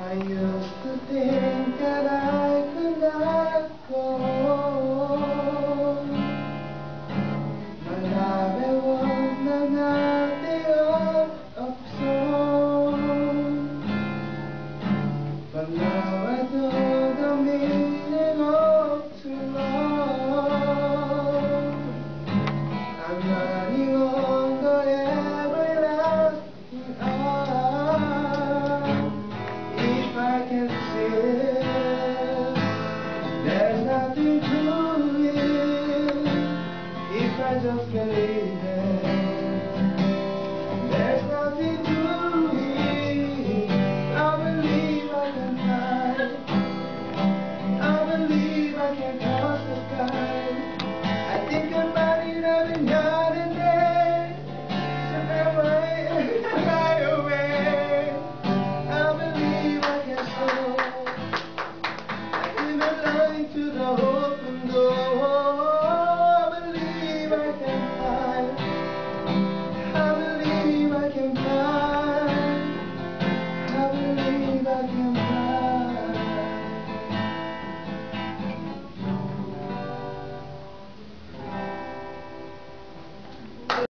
I used to think There's nothing to it if I just believe it. to the open door. I believe I can fly. I believe I can fly. I believe I can fly.